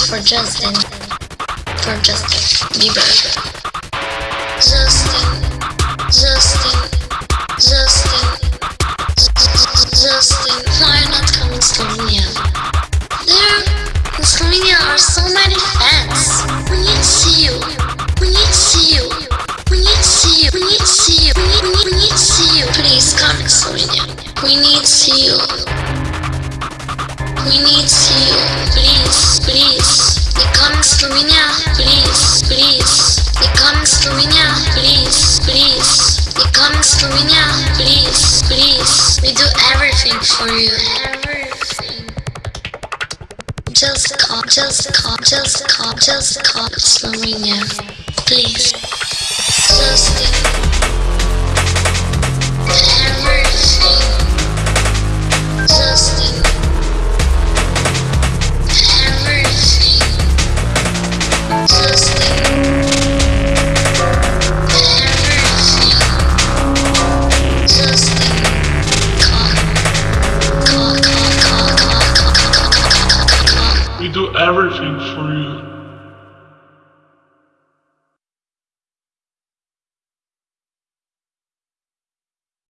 for Justin. For Justin Bieber. Justin. Justin. Justin. Justin. Why not come to Slovenia? There in Slovenia are so many fans. We need to see you. We need to see you. We need to see you. We need to see you. We need, we need, we need to see you. Please come to Slovenia. We need to see you. We need to see you. Slovenia. Please, please. You come to Slovenia. Please, please. You come to Slovenia. Please, please. We do everything for you. Just come, just come, just come, just to Slovenia. Please. Just in everything's for you.